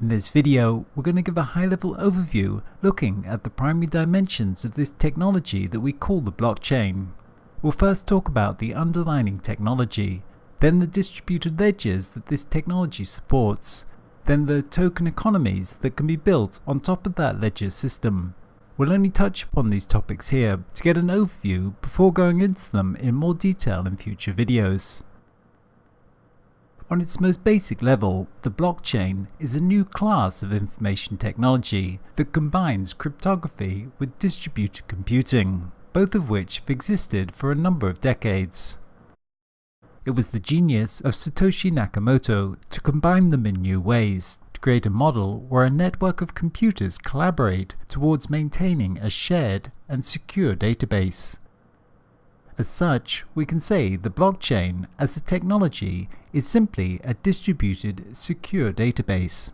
In this video, we're going to give a high-level overview looking at the primary dimensions of this technology that we call the blockchain. We'll first talk about the underlying technology, then the distributed ledgers that this technology supports, then the token economies that can be built on top of that ledger system. We'll only touch upon these topics here to get an overview before going into them in more detail in future videos. On its most basic level, the blockchain is a new class of information technology that combines cryptography with distributed computing, both of which have existed for a number of decades. It was the genius of Satoshi Nakamoto to combine them in new ways, to create a model where a network of computers collaborate towards maintaining a shared and secure database. As such, we can say the blockchain as a technology is simply a distributed, secure database.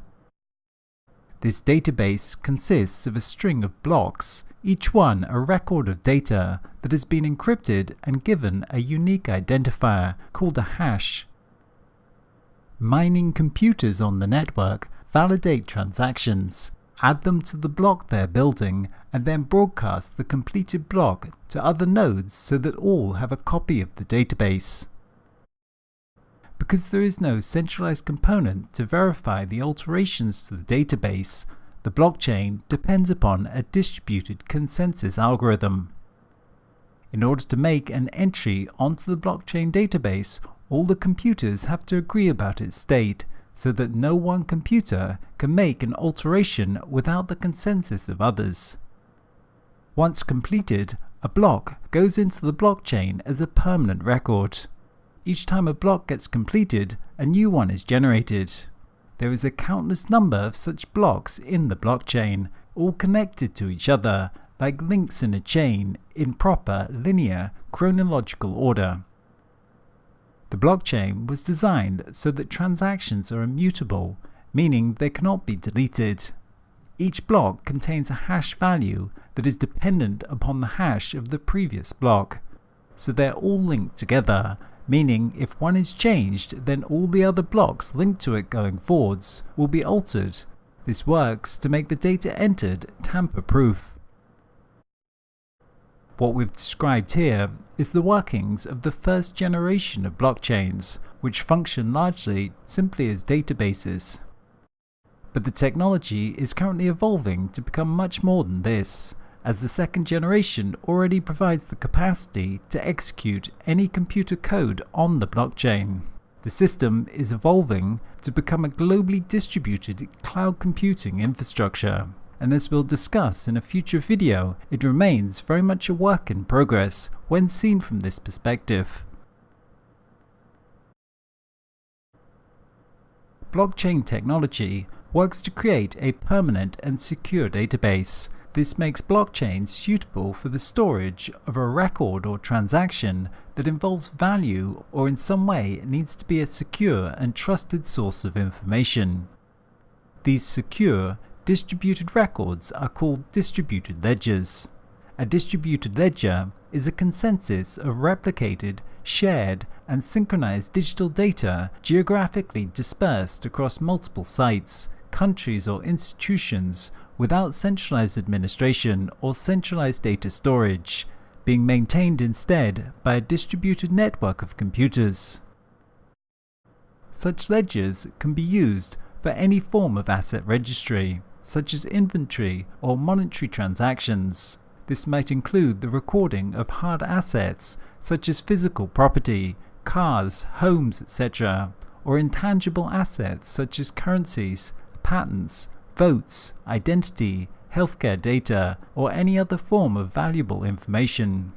This database consists of a string of blocks, each one a record of data that has been encrypted and given a unique identifier called a hash. Mining computers on the network validate transactions, add them to the block they're building, and then broadcast the completed block to other nodes so that all have a copy of the database. Because there is no centralized component to verify the alterations to the database, the blockchain depends upon a distributed consensus algorithm. In order to make an entry onto the blockchain database, all the computers have to agree about its state, so that no one computer can make an alteration without the consensus of others. Once completed, a block goes into the blockchain as a permanent record. Each time a block gets completed, a new one is generated. There is a countless number of such blocks in the blockchain, all connected to each other, like links in a chain, in proper, linear, chronological order. The blockchain was designed so that transactions are immutable, meaning they cannot be deleted. Each block contains a hash value that is dependent upon the hash of the previous block, so they're all linked together, meaning if one is changed, then all the other blocks linked to it going forwards will be altered. This works to make the data entered tamper-proof. What we've described here is the workings of the first generation of blockchains, which function largely simply as databases. But the technology is currently evolving to become much more than this, as the second generation already provides the capacity to execute any computer code on the blockchain. The system is evolving to become a globally distributed cloud computing infrastructure and as we'll discuss in a future video, it remains very much a work in progress when seen from this perspective. Blockchain technology works to create a permanent and secure database. This makes blockchains suitable for the storage of a record or transaction that involves value or in some way needs to be a secure and trusted source of information. These secure Distributed records are called distributed ledgers. A distributed ledger is a consensus of replicated, shared, and synchronized digital data geographically dispersed across multiple sites, countries or institutions without centralized administration or centralized data storage, being maintained instead by a distributed network of computers. Such ledgers can be used for any form of asset registry such as inventory or monetary transactions. This might include the recording of hard assets such as physical property, cars, homes, etc., or intangible assets such as currencies, patents, votes, identity, healthcare data, or any other form of valuable information.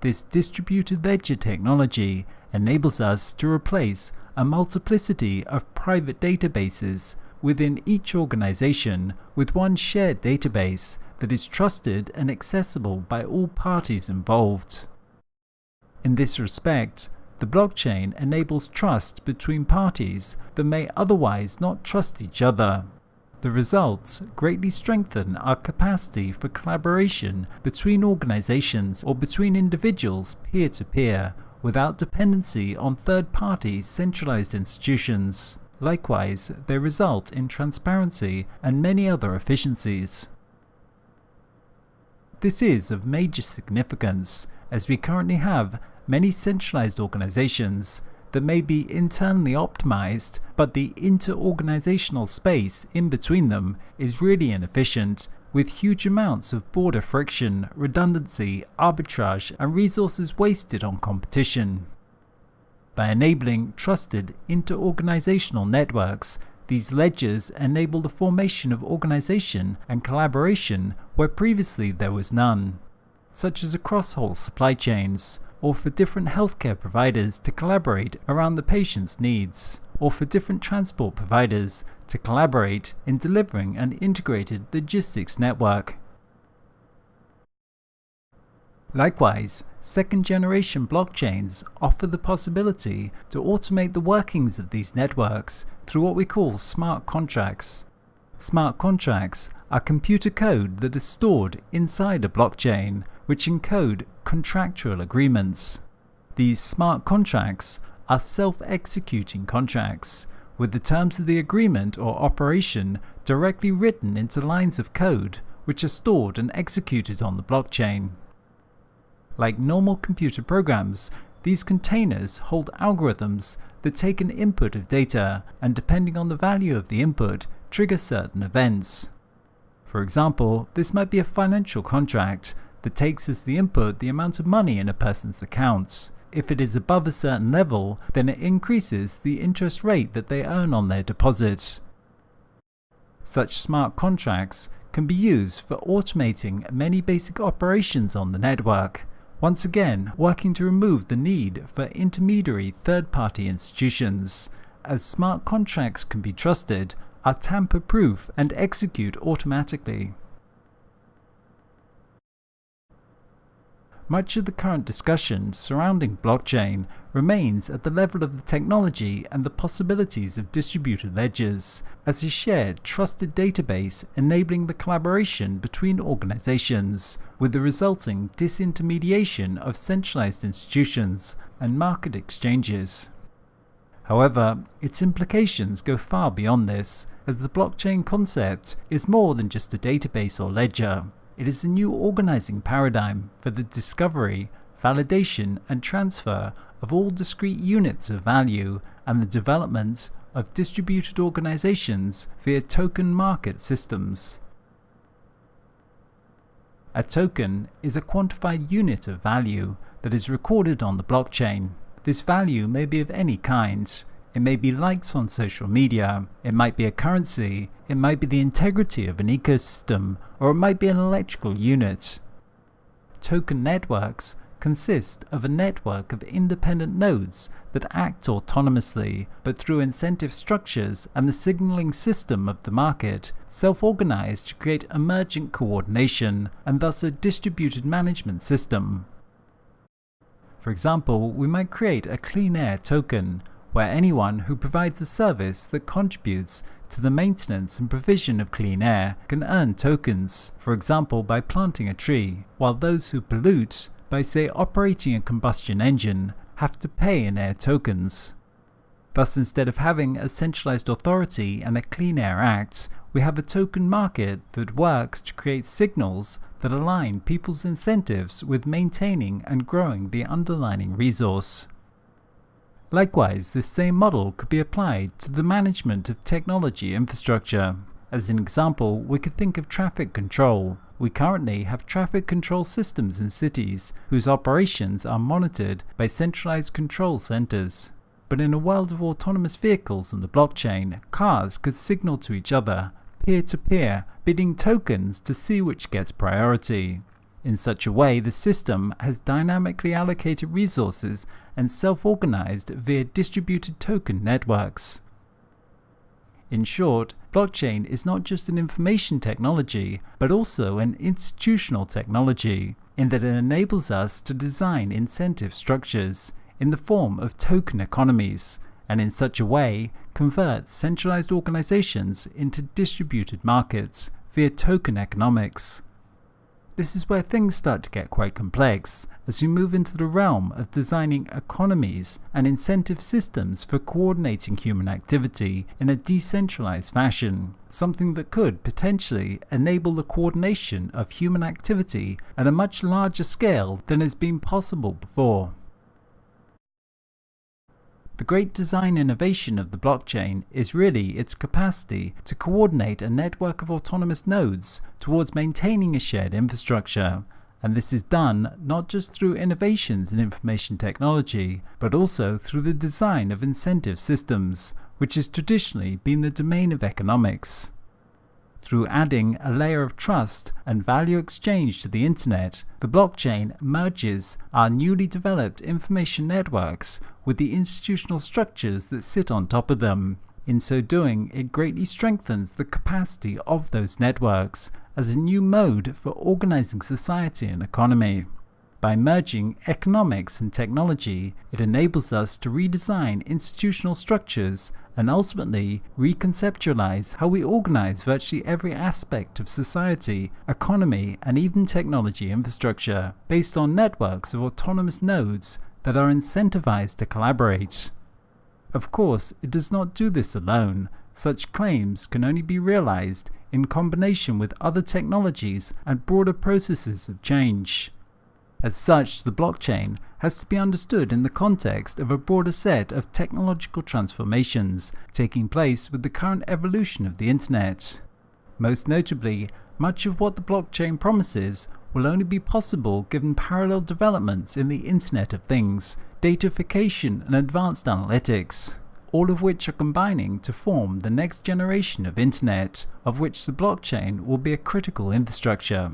This distributed ledger technology enables us to replace a multiplicity of private databases within each organization with one shared database that is trusted and accessible by all parties involved. In this respect, the blockchain enables trust between parties that may otherwise not trust each other. The results greatly strengthen our capacity for collaboration between organizations or between individuals peer-to-peer -peer, without dependency on third-party centralized institutions. Likewise, they result in transparency and many other efficiencies. This is of major significance, as we currently have many centralized organizations that may be internally optimized, but the inter-organizational space in between them is really inefficient, with huge amounts of border friction, redundancy, arbitrage, and resources wasted on competition. By enabling trusted inter-organizational networks, these ledgers enable the formation of organization and collaboration where previously there was none, such as across whole supply chains, or for different healthcare providers to collaborate around the patient's needs, or for different transport providers to collaborate in delivering an integrated logistics network. Likewise, second generation blockchains offer the possibility to automate the workings of these networks through what we call smart contracts. Smart contracts are computer code that is stored inside a blockchain, which encode contractual agreements. These smart contracts are self-executing contracts, with the terms of the agreement or operation directly written into lines of code which are stored and executed on the blockchain. Like normal computer programs, these containers hold algorithms that take an input of data and depending on the value of the input, trigger certain events. For example, this might be a financial contract that takes as the input the amount of money in a person's account. If it is above a certain level, then it increases the interest rate that they earn on their deposit. Such smart contracts can be used for automating many basic operations on the network, once again working to remove the need for intermediary third-party institutions, as smart contracts can be trusted, are tamper-proof and execute automatically. Much of the current discussion surrounding blockchain remains at the level of the technology and the possibilities of distributed ledgers, as a shared, trusted database enabling the collaboration between organizations, with the resulting disintermediation of centralized institutions and market exchanges. However, its implications go far beyond this, as the blockchain concept is more than just a database or ledger. It is a new organizing paradigm for the discovery, validation, and transfer of all discrete units of value and the development of distributed organizations via token market systems. A token is a quantified unit of value that is recorded on the blockchain. This value may be of any kind, it may be likes on social media, it might be a currency, it might be the integrity of an ecosystem, or it might be an electrical unit. Token networks consist of a network of independent nodes that act autonomously, but through incentive structures and the signaling system of the market, self-organize to create emergent coordination and thus a distributed management system. For example, we might create a clean air token, where anyone who provides a service that contributes to the maintenance and provision of clean air can earn tokens, for example by planting a tree, while those who pollute, by say operating a combustion engine, have to pay in air tokens. Thus instead of having a centralized authority and a Clean Air Act, we have a token market that works to create signals that align people's incentives with maintaining and growing the underlying resource. Likewise, this same model could be applied to the management of technology infrastructure. As an example, we could think of traffic control. We currently have traffic control systems in cities whose operations are monitored by centralized control centers. But in a world of autonomous vehicles and the blockchain, cars could signal to each other, peer-to-peer, -peer, bidding tokens to see which gets priority. In such a way, the system has dynamically allocated resources and self-organized via distributed token networks. In short, blockchain is not just an information technology, but also an institutional technology, in that it enables us to design incentive structures in the form of token economies, and in such a way convert centralized organizations into distributed markets via token economics. This is where things start to get quite complex as we move into the realm of designing economies and incentive systems for coordinating human activity in a decentralized fashion, something that could potentially enable the coordination of human activity at a much larger scale than has been possible before. The great design innovation of the blockchain is really its capacity to coordinate a network of autonomous nodes towards maintaining a shared infrastructure. And this is done not just through innovations in information technology, but also through the design of incentive systems, which has traditionally been the domain of economics. Through adding a layer of trust and value exchange to the internet, the blockchain merges our newly developed information networks with the institutional structures that sit on top of them. In so doing, it greatly strengthens the capacity of those networks as a new mode for organizing society and economy. By merging economics and technology, it enables us to redesign institutional structures and ultimately reconceptualize how we organize virtually every aspect of society, economy, and even technology infrastructure, based on networks of autonomous nodes that are incentivized to collaborate. Of course, it does not do this alone. Such claims can only be realized in combination with other technologies and broader processes of change. As such, the blockchain has to be understood in the context of a broader set of technological transformations taking place with the current evolution of the internet. Most notably, much of what the blockchain promises will only be possible given parallel developments in the Internet of Things, datafication and advanced analytics, all of which are combining to form the next generation of Internet, of which the blockchain will be a critical infrastructure.